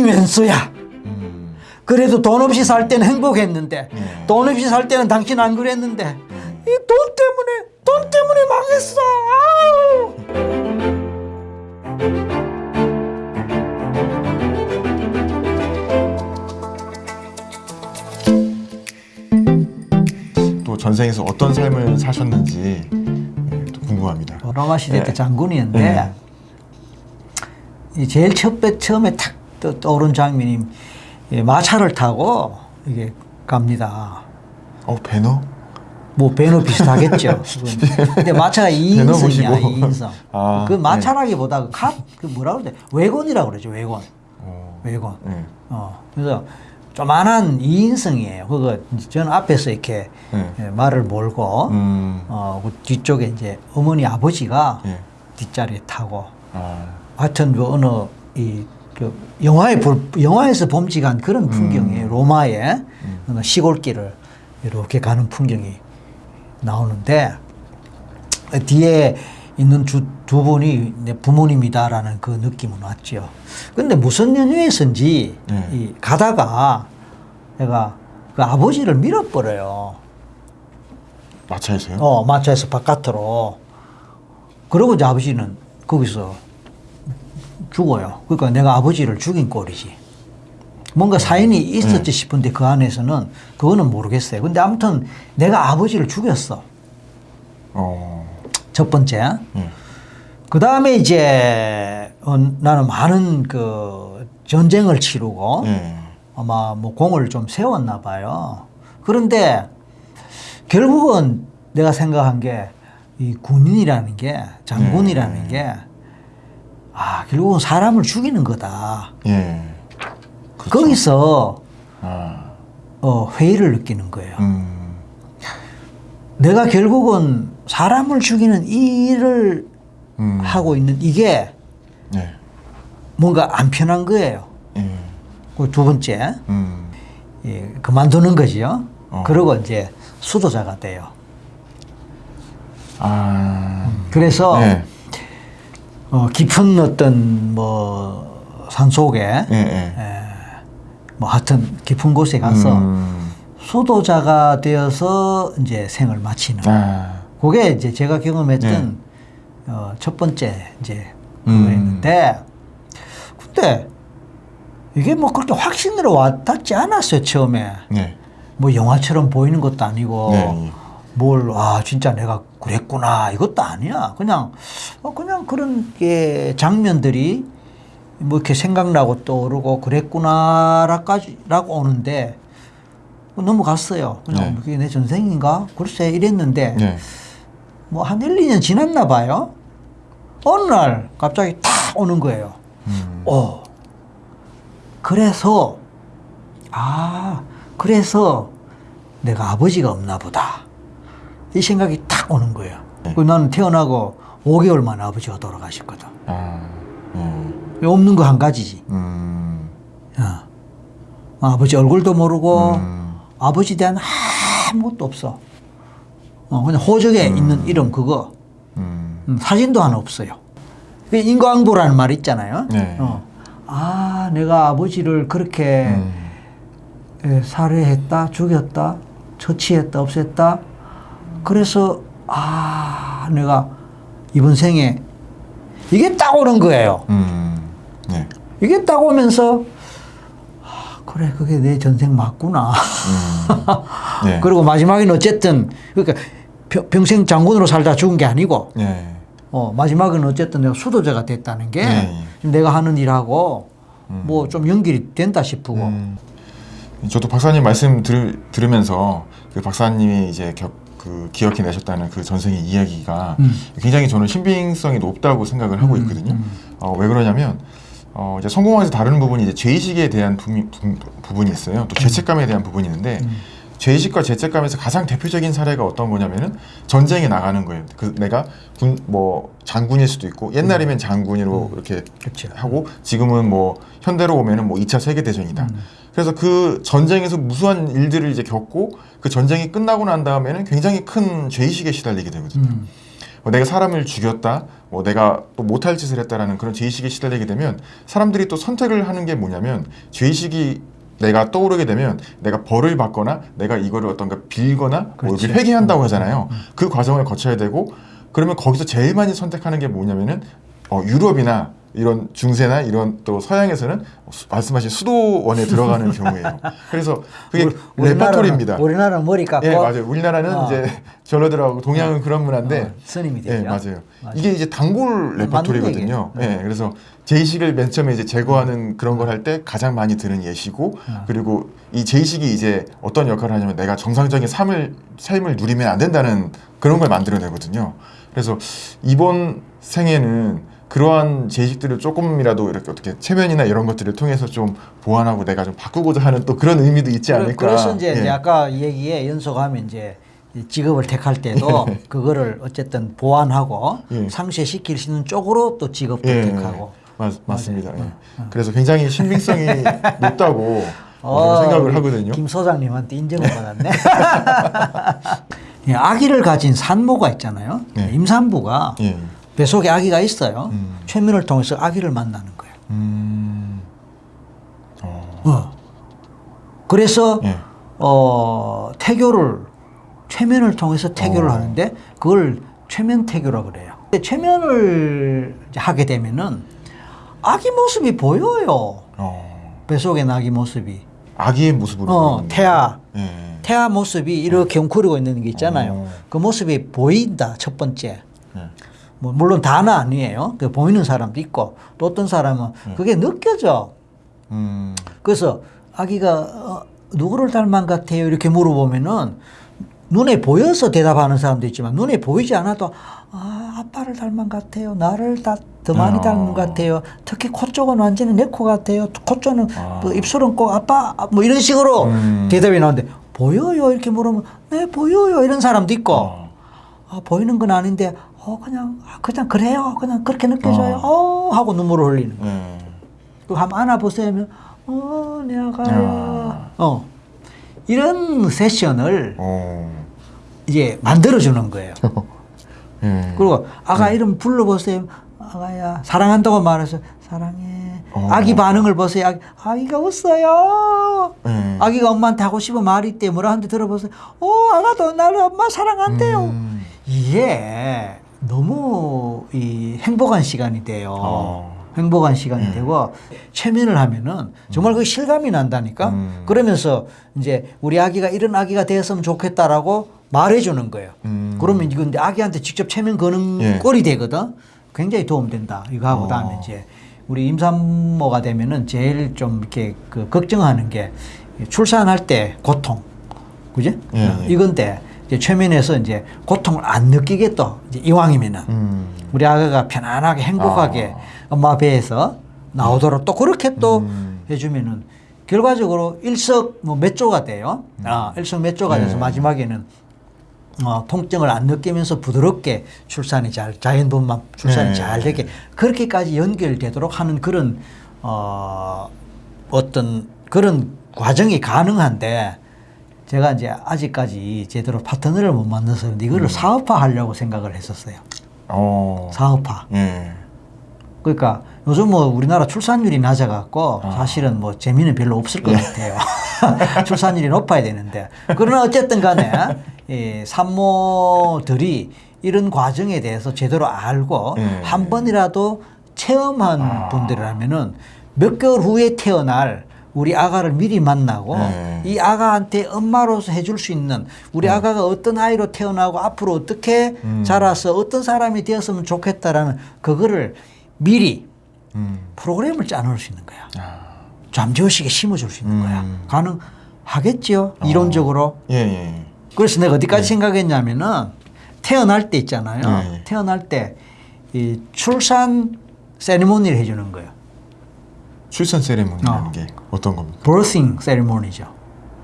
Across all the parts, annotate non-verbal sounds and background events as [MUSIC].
왼수야. 음. 그래도 돈 없이 살 때는 행복했는데 네. 돈 없이 살 때는 당신 안 그랬는데 이돈 때문에 돈 때문에 망했어. 아우. 또 전생에서 어떤 삶을 사셨는지 예, 또 궁금합니다. 로마 시대 때 네. 장군이었는데 네. 이 제일 첫 배, 처음에 탁 떠- 떠오른 장면이 이 마차를 타고 이게 갑니다. 어 배너? 뭐 배너 [LAUGHS] 비슷하겠죠. 그건. 근데 마차가 배너 2인승이야, 보시고. 2인승. [LAUGHS] 아, 그 마차라기보다 그 카, 그 뭐라 그러지? 외곤이라고 그러죠, 외곤. 어. 외곤. 네. 어, 그래서 조만한 2인승이에요. 그거 저는 앞에서 이렇게 네. 예, 말을 몰고, 음. 어, 그 뒤쪽에 이제 어머니 아버지가 예. 뒷자리에 타고, 아. 하여튼 그 어느 이, 그 영화에 볼, 영화에서 범직한 그런 풍경이에요. 로마의 어느 시골길을 이렇게 가는 풍경이 나오는데 뒤에 있는 주, 두 분이 내 부모님이다라는 그 느낌은 왔죠. 근데 무슨 연유에서인지 네. 이 가다가 내가 그 아버지를 밀어버려요. 마차에서요? 어, 마차에서 바깥으로. 그러고 이제 아버지는 거기서 죽어요. 그러니까 내가 아버지를 죽인 꼴이지. 뭔가 사인이 있었지 싶은데 그 안에서는 그거는 모르겠어요. 근데 아무튼 내가 아버지를 죽였어. 어. 첫 번째. 예. 그 다음에 이제 어, 나는 많은 그 전쟁을 치르고 예. 아마 뭐 공을 좀 세웠나 봐요. 그런데 결국은 내가 생각한 게 이 군인이라는 게 장군이라는 네. 게 아, 결국은 사람을 죽이는 거다. 예. 그렇죠. 거기서 아. 어, 회의를 느끼는 거예요. 음. 내가 결국은 사람을 죽이는 이 일을 음. 하고 있는 이게 예. 뭔가 안 편한 거예요. 예. 그두 번째, 음. 예, 그만두는 거지요. 어. 그러고 이제 수도자가 돼요. 아. 그래서 예. 어, 깊은 어떤 뭐 산속에 예. 예. 뭐 하여튼 깊은 곳에 가서 음. 수도자가 되어서 이제 생을 마치는. 아. 그게 이제 제가 경험했던 어, 첫 번째 이제 음. 그거였는데 그때 이게 뭐 그렇게 확신으로 와닿지 않았어요 처음에. 네. 뭐 영화처럼 보이는 것도 아니고 네. 뭘아 진짜 내가 그랬구나 이것도 아니야 그냥 어, 그냥 그런 게 장면들이 뭐 이렇게 생각나고 떠오르고 그랬구나라까지 라고 오는데 넘어갔어요 그냥 네. 그게 내 전생인가 글쎄 이랬는데 네. 뭐한 1, 2년 지났나 봐요 어느 날 갑자기 탁 오는 거예요 음. 어. 그래서, 아, 그래서 내가 아버지가 없나 보다. 이 생각이 탁 오는 거예요. 네. 그 나는 태어나고 5개월 만에 아버지가 돌아가셨거든. 아. 예. 없는 거 한 가지지. 음. 어. 아버지 얼굴도 모르고, 음. 아버지 대한 아무것도 없어. 어, 그냥 호적에 있는 이름 그거. 음. 음, 사진도 하나 없어요. 그 인과응보라는 말 있잖아요. 네. 어. 아, 내가 아버지를 그렇게 음. 예, 살해했다, 죽였다, 처치했다, 없앴다. 그래서 아, 내가 이번 생에 이게 딱 오는 거예요. 음. 네. 이게 딱 오면서 아, 그래, 그게 내 전생 맞구나. 음. 네. [LAUGHS] 그리고 마지막에는 어쨌든 그러니까 평- 평생 장군으로 살다 죽은 게 아니고 네. 어, 마지막은 어쨌든 내가 수도자가 됐다는 게 네. 내가 하는 일하고 뭐좀 연결이 된다 싶고 음. 저도 박사님 말씀 들, 들으면서 그 박사님이 이제 겨, 그 기억해 내셨다는 그 전생의 이야기가 음. 굉장히 저는 신빙성이 높다고 생각을 하고 있거든요. 음. 어, 왜 그러냐면 어, 이제 성공에서 다루는 부분이 이제 죄의식에 대한 부, 부, 부 분이 있어요. 또 죄책감에 대한 부분이 있는데 음. 죄의식과 죄책감에서 가장 대표적인 사례가 어떤 거냐면은 전쟁에 나가는 거예요. 그 내가 군 뭐 장군일 수도 있고 옛날이면 장군으로 이렇게 그렇죠. 하고 지금은 뭐 현대로 오면은 뭐 2차 세계 대전이다. 그래서 그 전쟁에서 무수한 일들을 이제 겪고 그 전쟁이 끝나고 난 다음에는 굉장히 큰 죄의식에 시달리게 되거든요. 음. 뭐 내가 사람을 죽였다, 뭐 내가 또 못할 짓을 했다라는 그런 죄의식에 시달리게 되면 사람들이 또 선택을 하는 게 뭐냐면 죄의식이 내가 떠오르게 되면 내가 벌을 받거나 내가 이거를 어떤가 빌거나 뭐. 이렇게 회개한다고 하잖아요. 그 과정을 거쳐야 되고 그러면 거기서 제일 많이 선택하는 게 뭐냐면은 어, 유럽이나 이런 중세나 이런 또 서양에서는 수- 말씀하신 수도원에 들어가는 [LAUGHS] 경우예요. 그래서 그게 레퍼토리입니다. 우리나라는 머리 깎고 예, 맞아요. 우리나라는 어. 이제 절로 들어가고 동양은 그런 문화인데 어, 스님이 되죠. 예, 맞아요. 맞아요. 이게 이제 단골 맞는 레퍼토리거든요. 얘기예요. 네. 예, 그래서 제의식을 맨 처음에 이제 제거하는 그런 걸 할 때 가장 많이 드는 예시고 어. 그리고 이 제의식이 이제 어떤 역할을 하냐면 내가 정상적인 삶을 삶을 누리면 안 된다는 그런 걸 만들어내거든요. 그래서 이번 생에는 그러한 제의식들을 조금이라도 이렇게 어떻게 체면이나 이런 것들을 통해서 좀 보완하고 내가 좀 바꾸고자 하는 또 그런 의미도 있지 않을까. 그래서 이제, 예. 이제 아까 얘기에 연속하면 이제 이 직업을 택할 때도 그거를 어쨌든 보완하고 예. 상쇄시킬 수 있는 쪽으로 또 직업도 예, 택하고. 맞, 맞습니다. 예. 그래서 굉장히 신빙성이 [LAUGHS] 높다고 어, 생각을 하거든요. 김 소장님한테 인정을 받았네. [LAUGHS] 예, 아기를 가진 산모가 있잖아요. 네. 임산부가 예. 뱃속에 아기가 있어요. 음. 최면을 통해서 아기를 만나는 거예요. 음. 어. 어. 그래서 예. 어, 태교를 최면을 통해서 태교를 어. 하는데 그걸 최면 태교라 그래요. 근데 최면을 하게 되면은 아기 모습이 보여요. 어. 뱃속에 아기 모습이. 아기의 모습으로. 어, 태아. 예. 태아 모습이 이렇게 웅크리고 있는 게 있잖아요. 어. 그 모습이 보인다. 첫 번째. 예. 뭐 물론 다는 아니에요. 그 보이는 사람도 있고 또 어떤 사람은 그게 느껴져. 음. 그래서 아기가 어, 누구를 닮은 것 같아요? 이렇게 물어보면은 눈에 보여서 대답하는 사람도 있지만 눈에 보이지 않아도 아 아빠를 닮은 것 같아요. 나를 다, 더 많이 어. 닮은 것 같아요. 특히 코 쪽은 완전히 내 코 같아요. 코 쪽은 아. 뭐 입술은 꼭 아빠 뭐 이런 식으로 음. 대답이 나오는데 보여요 이렇게 물으면 네 보여요 이런 사람도 있고 어. 아, 보이는 건 아닌데 어 그냥 아, 그냥 그래요 그냥 그렇게 느껴져요 어, 하고 눈물을 흘리는 거예요. 예. 그 한번 안아보세요 하면 어 내가 아. 어 이런 세션을 어. 이제 만들어주는 거예요. [LAUGHS] 예. 그리고 아가 이름 불러보세요. 아가야 사랑한다고 말해서 사랑해. 어. 아기 반응을 보세요. 아기, 아기가 웃어요. 예. 아기가 엄마한테 하고 싶은 말이 있대 뭐라 하는데 들어보세요. 어 아가도 나를 엄마 사랑한대요. 음. 이게 너무 이 행복한 시간이 돼요. 어. 행복한 시간이 음. 되고 최면을 하면은 정말 그 실감이 난다니까. 음. 그러면서 이제 우리 아기가 이런 아기가 되었으면 좋겠다라고 말해주는 거예요. 음. 그러면 이건 아기한테 직접 최면 거는 예. 꼴이 되거든. 굉장히 도움된다. 이거 하고 어. 다음에 이제 우리 임산모가 되면은 제일 좀 이렇게 그 걱정하는 게 출산할 때 고통, 그지? 예. 이건데 이제 최면에서 이제 고통을 안 느끼겠다. 이제 이왕이면은 음. 우리 아가가 편안하게 행복하게 엄마 배에서 나오도록 또 그렇게 또 음. 해주면은 결과적으로 일석 뭐 몇 조가 돼요. 아, 일석 몇 조가 돼서 네. 마지막에는 어, 통증을 안 느끼면서 부드럽게 출산이 잘 자연분만 출산이 네. 잘 되게 그렇게까지 연결되도록 하는 그런 어, 어떤 그런 과정이 가능한데 제가 이제 아직까지 제대로 파트너를 못 만나서 그런데 이거를 사업화하려고 생각을 했었어요. 어. 사업화. 예. 그러니까 요즘 뭐 우리나라 출산율이 낮아갖고 아. 사실은 뭐 재미는 별로 없을 것 같아요. [LAUGHS] 출산율이 높아야 되는데. 그러나 어쨌든 간에 이 산모들이 이런 과정에 대해서 제대로 알고 예. 한 번이라도 체험한 아. 분들이라면은 몇 개월 후에 태어날 우리 아가를 미리 만나고 네. 이 아가한테 엄마로서 해줄 수 있는 우리 아가가 어떤 아이로 태어나고 앞으로 어떻게 음. 자라서 어떤 사람이 되었으면 좋겠다라는 그거를 미리 음. 프로그램을 짜놓을 수 있는 거야. 아. 잠재의식에 심어줄 수 있는 음. 거야. 가능하겠지요. 이론적으로. 예, 예. 그래서 내가 어디까지 생각했냐면은 태어날 때 있잖아요. 네. 태어날 때 이 출산 세리머니를 해주는 거예요. 출산 세레모니라는 어. 게 어떤 겁니까? birthing 세리머니죠.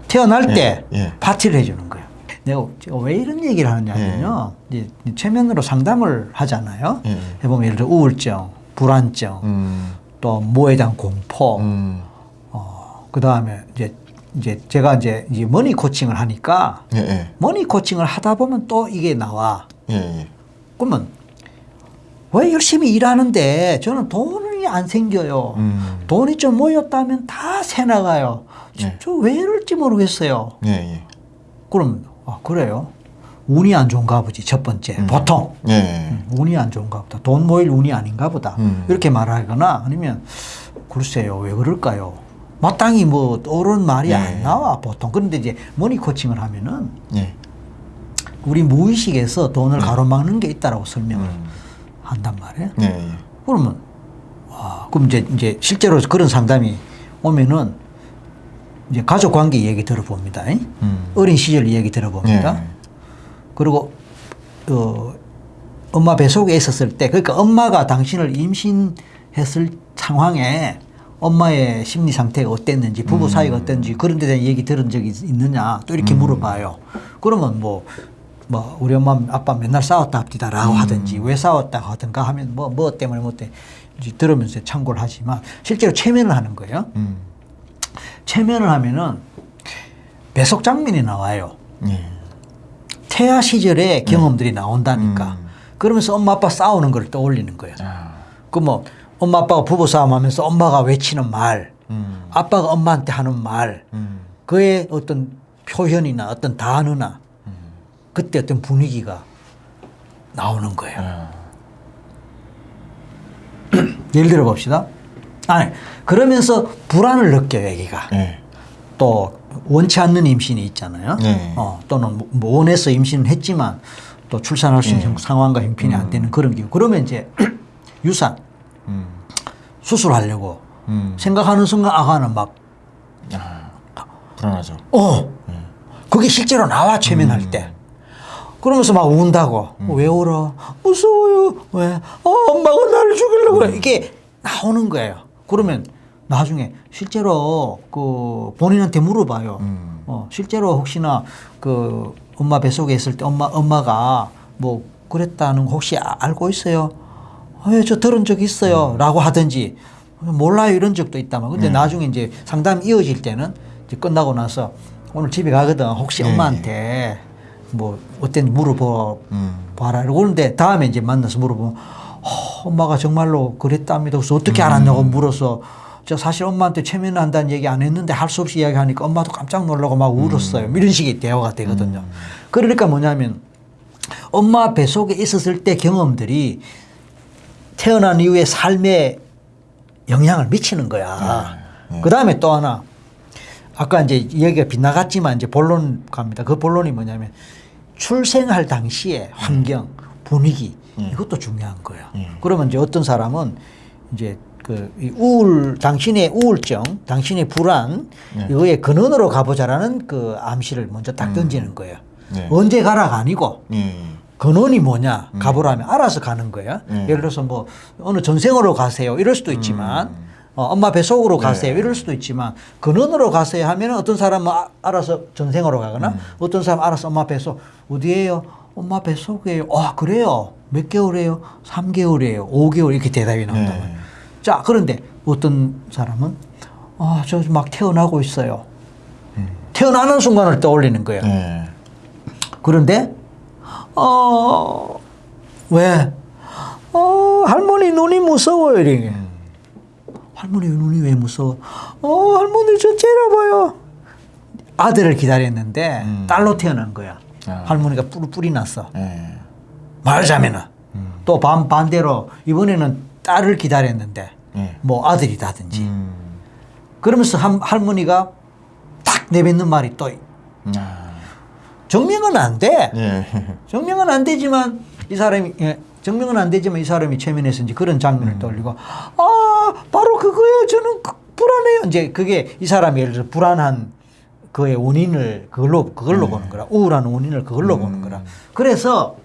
태어날 예, 때 예. 파티를 해주는 거예요. 내가 제가 왜 이런 얘기를 하냐면요. 이제 최면으로 상담을 하잖아요. 예. 해보면 예를 들어 우울증, 불안증, 음. 또 뭐에 대한 공포, 음. 어, 그 다음에 이제 이제 제가 이제 이제 money coaching을 하니까 예, 예. money coaching을 하다 보면 또 이게 나와. 예, 예. 그러면 왜 열심히 일하는데 저는 돈 이 안 생겨요. 음. 돈이 좀 모였다면 다 새 나가요. 네. 저왜 이럴지 모르겠어요. 예, 예. 그럼 아, 그래요. 운이 안 좋은가 보지 첫 번째 음. 보통 예, 예. 운이 안 좋은가 보다 돈 모일 운이 아닌가 보다 음. 이렇게 말하거나 아니면 글쎄요 왜 그럴까요 마땅히 뭐 옳은 말이 네. 안 나와 보통 그런데 이제 머니 코칭을 하면은 예. 우리 무의식에서 돈을 네. 가로막는 게 있다라고 설명을 음. 한단 말이에요 예, 예. 그러면 와 그럼 이제 이제 실제로 그런 상담이 오면은 이제 가족 관계 얘기 들어봅니다 잉? 음. 어린 시절 이야기 들어봅니다 예. 그리고 어, 엄마 뱃속에 있었을 때 그러니까 엄마가 당신을 임신했을 상황에 엄마의 심리 상태가 어땠는지 부부 음. 사이가 어땠는지 그런 데 대한 얘기 들은 적이 있- 있느냐 또 이렇게 음. 물어봐요. 그러면 뭐, 뭐 우리 엄마 아빠 맨날 싸웠다 합디다라고 음. 하든지 왜 싸웠다 하든가 하면 뭐뭐 때문에 뭐 때문에 이제 들으면서 참고를 하지만 실제로 체면을 하는 거예요. 음. 체면을 하면은 배속 장면이 나와요. 예. 태아 시절의 경험들이 나온다니까. 음. 그러면서 엄마 아빠 싸우는 걸 떠올리는 거예요. 아. 그뭐 엄마 아빠가 부부 싸움하면서 엄마가 외치는 말, 음. 아빠가 엄마한테 하는 말, 음. 그의 어떤 표현이나 어떤 단어나 음. 그때 어떤 분위기가 나오는 거예요. 아. [CLEARS THROAT] 예를 들어 봅시다. 아니 그러면서 불안을 느껴요, 애기가. 예. 또 원치 않는 임신이 있잖아요. 네. 어, 또는 뭐 원해서 임신을 했지만 또 출산할 수 있는 네. 상황과 형편이 안 되는 그런 경우. 그러면 이제 [CLEARS THROAT] 유산 음. 수술하려고 음. 생각하는 순간 아가는 막 아. 불안하죠. 어, 그게 실제로 나와 최면할 음. 때. 그러면서 막 운다고. 왜 울어? 무서워요. 왜? 어, 엄마가 나를 죽이려고 그래. 이게 나오는 거예요. 그러면 나중에 실제로 그 본인한테 물어봐요. 음. 어, 실제로 혹시나 그 엄마 뱃속에 있을 때 엄마, 엄마가 뭐 그랬다는 거 혹시 아- 알고 있어요? 어, 예, 저 들은 적 있어요. 라고 하든지 몰라요. 이런 적도 있다만. 근데 네. 나중에 이제 상담이 이어질 때는 이제 끝나고 나서 오늘 집에 가거든. 혹시 네. 엄마한테 뭐 어땠는지 물어봐 음. 봐라. 그런데 다음에 이제 만나서 물어보면 어, 엄마가 정말로 그랬답니다. 그래서 어떻게 알았냐고 물어서 저 사실 엄마한테 최면한다는 얘기 안 했는데 할 수 없이 이야기하니까 엄마도 깜짝 놀라고 막 울었어요. 이런 식의 대화가 되거든요. 그러니까 뭐냐면 엄마 뱃속에 있었을 때 경험들이 태어난 이후의 삶에 영향을 미치는 거야. 네. 그 다음에 또 하나 아까 이제 이야기가 빗나갔지만 이제 본론 갑니다. 그 본론이 뭐냐면 출생할 당시의 환경, 분위기 예. 이것도 중요한 거예요. 예. 그러면 이제 어떤 사람은 이제 그이 우울, 당신의 우울증, 당신의 불안 예. 이거의 근원으로 가보자라는 그 암시를 먼저 딱 던지는 거예요. 네. 언제 가라가 아니고 예. 예. 근원이 뭐냐 가보라면 알아서 가는 거예요. 음. 예를 들어서 뭐 어느 전생으로 가세요 이럴 수도 있지만 어, 엄마 뱃속으로 가세요 네. 이럴 수도 있지만 근원으로 가세요 하면 어떤 사람은 아, 알아서 전생으로 가거나 음. 어떤 사람 은 알아서 엄마 뱃속 어디에요? 엄마 뱃속이에요. 아 그래요? 몇 개월이에요? 3개월이에요. 5개월 이렇게 대답이 나온단 네. 자 그런데 어떤 사람은 아저 막 태어나고 있어요. 태어나는 순간을 떠올리는 거예요. 예. 그런데 어 왜? 어 할머니 눈이 무서워요 이게. 음. 할머니 눈이 왜 무서워? 어 할머니 저 째려봐요. 아들을 기다렸는데 음. 딸로 태어난 거야. 아. 할머니가 뿔 뿔이 났어. 예. 말하자면은 음. 또 반 반대로 이번에는 딸을 기다렸는데 예. 뭐 아들이다든지 음. 그러면서 한, 할머니가 딱 내뱉는 말이 또 아. 정명은 안 돼. 예. 증명은 안 되지만 이 사람이 예, 증명은 안 되지만 이 사람이 최면에서 이제 그런 장면을 음. 떠올리고 아 바로 그거예요 저는 그- 불안해요 이제 그게 이 사람이 예를 들어 불안한 그의 원인을 그걸로 그걸로 네. 보는 거라 우울한 원인을 그걸로 음. 보는 거라 그래서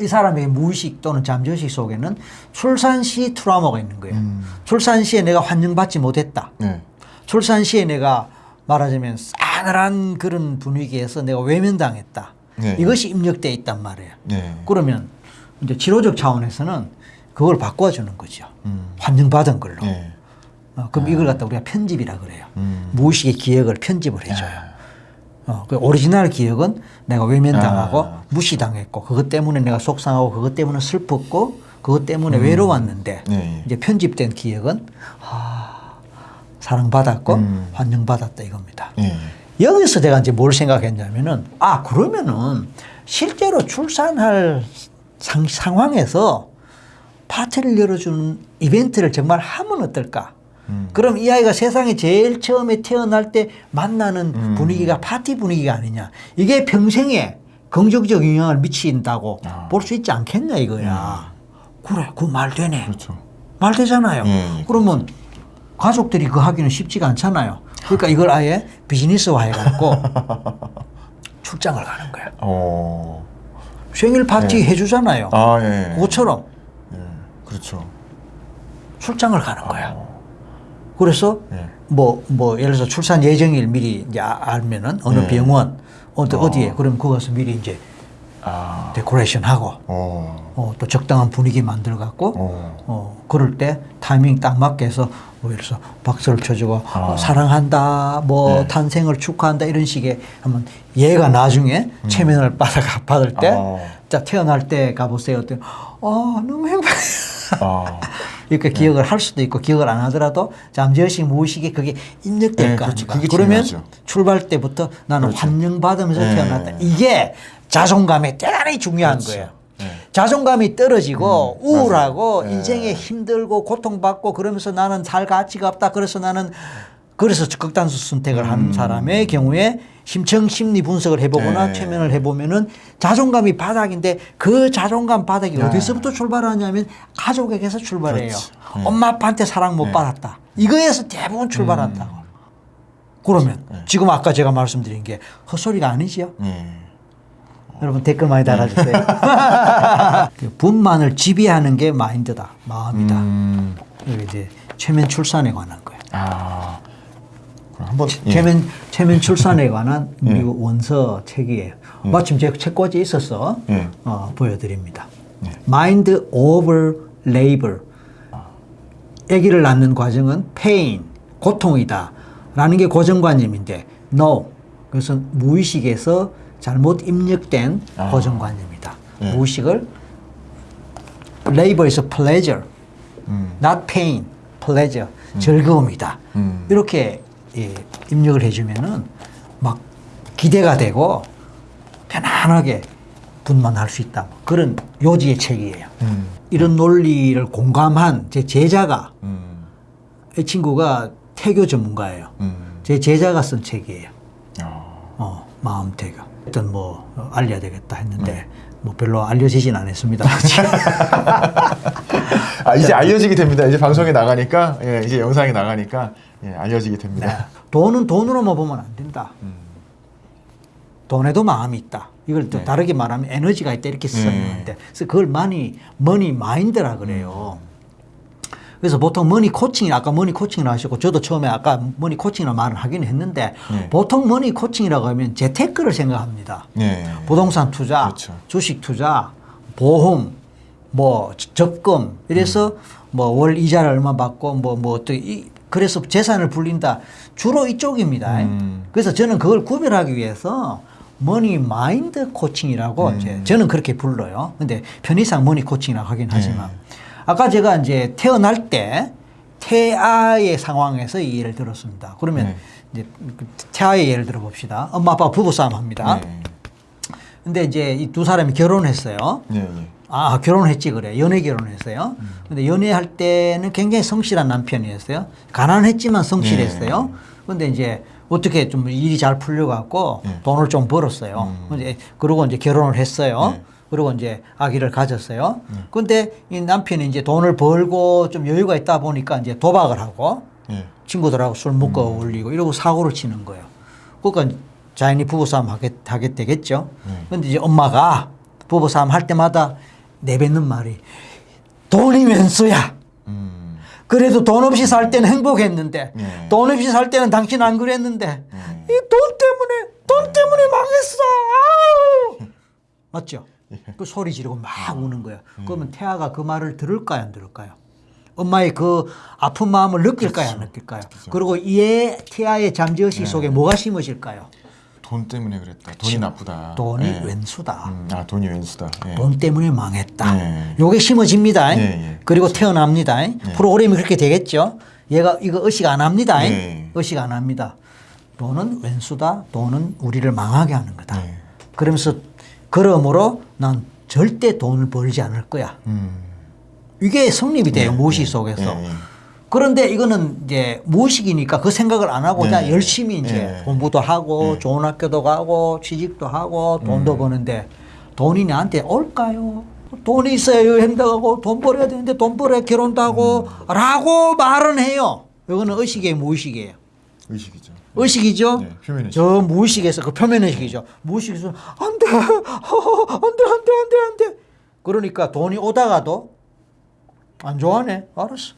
이 사람의 무의식 또는 잠재의식 속에는 출산 시 트라우마가 있는 거예요 음. 출산 시에 내가 환영받지 못했다 네. 출산 시에 내가 말하자면 싸늘한 그런 분위기에서 내가 외면당했다 네. 이것이 입력돼 있단 말이에요 네. 그러면 이제 치료적 차원에서는 그걸 바꿔주는 거죠. 음. 환영받은 걸로. 네. 어, 그럼 이걸 갖다 우리가 편집이라 그래요. 음. 무의식의 기억을 편집을 해줘요. 아. 어, 그 오리지널 기억은 내가 외면당하고 아. 무시당했고 그것 때문에 내가 속상하고 그것 때문에 슬펐고 그것 때문에 외로웠는데 네, 예. 이제 편집된 기억은 아, 사랑받았고 음. 환영받았다 이겁니다. 예. 여기서 제가 이제 뭘 생각했냐면은 아 그러면은 실제로 출산할 상, 상황에서 파티를 열어주는 이벤트를 정말 하면 어떨까? 음. 그럼 이 아이가 세상에 제일 처음에 태어날 때 만나는 음. 분위기가 파티 분위기가 아니냐. 이게 평생에 긍정적 영향을 미친다고 아. 볼수 있지 않겠냐 이거야. 그래, 그 말 되네. 그렇죠. 말 되잖아요. 예, 예. 그러면 가족들이 그 하기는 쉽지가 않잖아요. 그러니까 이걸 아예 비즈니스화 해갖고 [LAUGHS] 출장을 가는 거야. 어. 생일 파티 네. 해주잖아요. 아, 예. 그것처럼 예. 그렇죠. 출장을 가는 거야. 어. 그래서 예. 뭐, 뭐, 예를 들어서 출산 예정일 미리 이제 아- 알면은 어느 네. 병원, 어디, 어. 어디에, 그럼 거기 가서 미리 이제 아. 데코레이션 하고, 어. 어, 또 적당한 분위기 만들어 갖고, 어. 어, 그럴 때 타이밍 딱 맞게 해서 뭐 예를 들어서 박수를 쳐주고 아. 어, 사랑한다 뭐 네. 탄생을 축하한다 이런 식의 하면 얘가 나중에 체면을 [LAUGHS] 받아 받을 때 아. 자 태어날 때 가보세요. 어때? 어 너무 행복해. 아. [LAUGHS] 이렇게 기억을 할 수도 있고 기억을 안 하더라도 잠재의식 무의식에 그게 입력될 네, 거 그렇죠. 그게 그러면 중요하죠. 출발 때부터 나는 그렇죠. 환영받으면서 네. 태어났다. 이게 자존감에 대단히 중요한 그렇죠. 거예요. 네. 자존감이 떨어지고 음, 우울하고. 네. 인생에 힘들고 고통받고 그러면서 나는 살 가치가 없다. 그래서 나는 그래서 극단수 선택을 한 음. 사람의 경우에 심층 심리 분석을 해보거나 네. 최면을 해보면은 자존감이 바닥인데 그 자존감 바닥이 네. 어디서부터 출발하냐면 가족에게서 출발해요. 네. 엄마 아빠한테 사랑 못 네. 받았다. 이거에서 대부분 출발한다고. 음. 그러면 네. 지금 아까 제가 말씀드린 게 헛소리가 아니지요. 예. 여러분 댓글 많이 달아주세요. 그 [LAUGHS] 분만을 지배하는 게 마인드다, 마음이다. 음. 이제 최면 출산에 관한 거예요. 아. 한번 예. 최면 최면 출산에 관한 [LAUGHS] 예. 미국 원서 책이에요. 마침 제 책꽂이 있어서 예. 어, 보여드립니다. 예. Mind over labor. 아기를 낳는 과정은 pain, 고통이다 라는 게 고정관념인데 no. 그것은 무의식에서 잘못 입력된 아. 고정관념이다. 예. 무의식을 labor에서 pleasure, 음. not pain, pleasure, 즐거움이다. 음. 이렇게 예, 입력을 해주면은 막 기대가 되고 편안하게 분만 할 수 있다. 그런 요지의 책이에요. 음. 이런 논리를 공감한 제 제자가 음. 이 친구가 태교 전문가예요. 음. 제 제자가 쓴 책이에요. 아. 어, 마음 태교. 일단 뭐 어, 알려야 되겠다 했는데 네. 뭐 별로 알려지진 않았습니다. 아 [LAUGHS] 이제 알려지게 됩니다. 이제 방송에 나가니까 예, 이제 영상에 나가니까 예, 알려지게 됩니다. 네. 돈은 돈으로만 보면 안 된다. 음. 돈에도 마음이 있다. 이걸 또 네. 다르게 말하면 에너지가 있다 이렇게 네. 쓰는데 그래서 그걸 money money mind라 그래요. 음. 그래서 보통 money coaching이 아까 money coaching을 하셨고 저도 처음에 아까 money coaching이라는 말을 하긴 했는데 네. 보통 money coaching이라고 하면 재테크를 생각합니다. 예. 부동산 투자, 그렇죠. 주식 투자, 보험, 뭐 적금 이래서 음. 뭐월 이자를 얼마 받고 뭐뭐이 그래서 재산을 불린다 주로 이쪽입니다. 음. 그래서 저는 그걸 구별하기 위해서 money mind coaching이라고 음. 이제 저는 그렇게 불러요. 근데 편의상 money coaching이라고 하긴 네. 하지만 아까 제가 이제 태어날 때 태아의 상황에서 이 예를 들었습니다. 그러면 네. 이제 그 태아의 예를 들어 봅시다. 엄마 아빠 부부 싸움 합니다. 네. 근데 이제 이 두 사람이 결혼했어요. 예, 예. 아, 결혼했지 그래. 연애 결혼했어요. 근데 연애할 때는 굉장히 성실한 남편이었어요. 가난했지만 성실했어요. 네. 근데 이제 어떻게 좀 일이 잘 풀려갖고 네. 돈을 좀 벌었어요. 음. 근데 그러고 이제 결혼을 했어요. 네. 그리고 이제 아기를 가졌어요. 근데 이 남편이 이제 돈을 벌고 좀 여유가 있다 보니까 이제 도박을 하고 예. 친구들하고 술 먹고 음. 어울리고 이러고 사고를 치는 거예요. 그러니까 자연히 부부싸움 하게, 하게 되겠죠. 네. 근데 이제 엄마가 부부싸움 할 때마다 내뱉는 말이 돈이면 수야. 음. 그래도 돈 없이 살 때는 행복했는데 네. 돈 없이 살 때는 당신 안 그랬는데 네. 이돈 때문에 돈 때문에 망했어. 아우! 맞죠? 예. 그 소리 지르고 막 우는 거야. 음. 그러면 태아가 그 말을 들을까요, 안 들을까요? 엄마의 그 아픈 마음을 느낄까요, 안 느낄까요? 그리고 이에 태아의 잠재의식 속에 뭐가 심어질까요? 돈 때문에 그랬다. 돈이 나쁘다. 돈이 예. 왼수다. 음, 아 돈이 왼수다. 예. 돈 때문에 망했다. 예. 요게 심어집니다. 예, 예. 그리고 태어납니다. 프로그램이 그렇게 되겠죠. 얘가 이거 의식 안 합니다. 예. 의식 안 합니다. 돈은 왼수다. 돈은 우리를 망하게 하는 거다. 예. 그러면서 그러므로 난 절대 돈을 벌지 않을 거야. 음. 이게 성립이 돼요. 무의식 속에서. 예, 예. 그런데 이거는 이제 무의식이니까 그 생각을 안 하고 그냥 네. 열심히 이제 네. 공부도 하고 네. 좋은 학교도 가고 취직도 하고 돈도 음. 버는데 돈이 나한테 올까요? 돈이 있어야 행동하고 돈 벌어야 되는데 돈 벌어야 결혼도 하고 음. 라고 말은 해요. 이거는 의식이에요, 무의식이에요. 의식이죠. 의식이죠? 네, 표면 의식. 저 무의식에서 그 표면 의식이죠. 무의식에서 안 돼, 안 돼, 안 돼, 안 돼, 안 돼. 그러니까 돈이 오다가도 안 좋아하네. 알았어.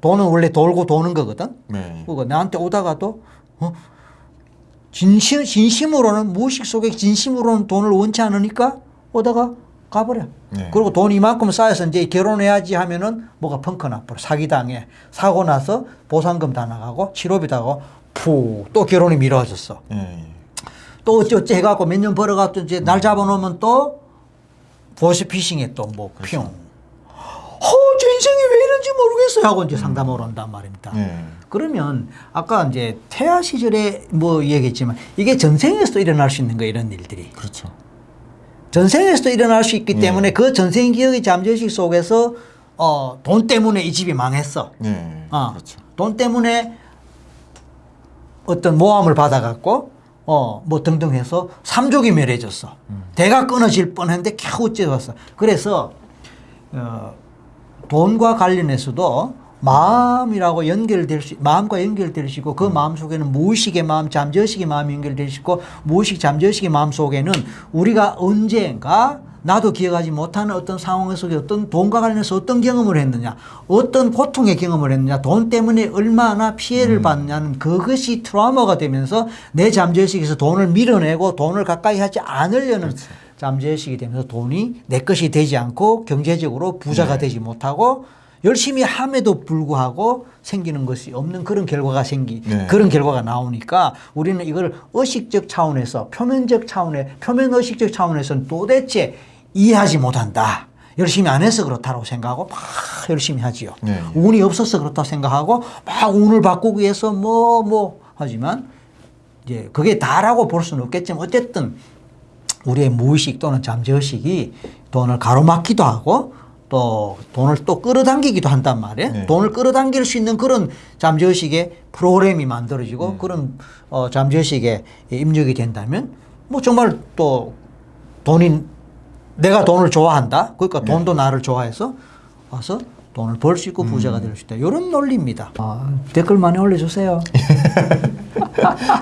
돈은 원래 돌고 도는 거거든. 네. 그거 나한테 오다가도 어? 진심 진심으로는 무의식 속에 진심으로는 돈을 원치 않으니까 오다가 가버려. 네. 그리고 돈 이만큼 쌓여서 이제 결혼해야지 하면은 뭐가 펑크 나버려. 사기당해. 사고 나서 보상금 다 나가고 치료비 다 가고 푸또 결혼이 미뤄졌어. 예, 예. 또 어찌어찌 해갖고 몇 년 벌어갖고 이제 날 잡아놓으면 또 보스피싱에 또뭐 핑. 어, 제 인생이 왜 이런지 모르겠어요 하고 이제 상담을 한단 말입니다. 예. 그러면 아까 이제 태아 시절에 뭐 얘기했지만 이게 전생에서도 일어날 수 있는 거 이런 일들이 그렇죠. 전생에서도 일어날 수 있기 예. 때문에 그 전생 기억의 잠재의식 속에서 어, 돈 때문에 이 집이 망했어. 예. 어, 그렇죠. 돈 때문에 어떤 모함을 받아갖고 어, 뭐 등등 해서 삼족이 멸해졌어. 대가 끊어질 뻔했는데 겨우 째왔어. 그래서 어, 돈과 관련해서도 마음이라고 연결될 수, 마음과 연결될 수 있고 그 마음 속에는 무의식의 마음, 잠재의식의 마음이 연결될 수 있고 무의식, 잠재의식의 마음 속에는 우리가 언젠가 나도 기억하지 못하는 어떤 상황 속에 어떤 돈과 관련해서 어떤 경험을 했느냐, 어떤 고통의 경험을 했느냐, 돈 때문에 얼마나 피해를 받느냐는 그것이 트라우마가 되면서 내 잠재의식에서 돈을 밀어내고 돈을 가까이 하지 않으려는 잠재의식이 되면서 돈이 내 것이 되지 않고 경제적으로 부자가 되지 못하고 열심히 함에도 불구하고 생기는 것이 없는 그런 결과가 생기 네. 그런 결과가 나오니까 우리는 이걸 의식적 차원에서 표면적 차원에 표면 의식적 차원에서는 도대체 이해하지 못한다. 열심히 안 해서 그렇다고 생각하고 막 열심히 하지요. 네. 운이 없어서 그렇다고 생각하고 막 운을 바꾸기 위해서 뭐뭐 하지만 이제 그게 다라고 볼 수는 없겠지만 어쨌든 우리의 무의식 또는 잠재의식이 돈을 가로막기도 하고 또 돈을 또 끌어당기기도 한단 말이에요. 네. 돈을 끌어당길 수 있는 그런 잠재의식의 프로그램이 만들어지고 그런 어, 잠재의식에 입력이 된다면 뭐 정말 또 돈이 내가 돈을 좋아한다. 그러니까 돈도 나를 좋아해서 와서 돈을 벌 수 있고 부자가 될 수 있다. 이런 논리입니다. 아, 댓글 많이 올려주세요.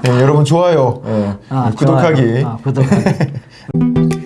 예, [LAUGHS] 여러분 좋아요. 예. 아, 구독하기. 좋아요. 아, 구독하기. [LAUGHS]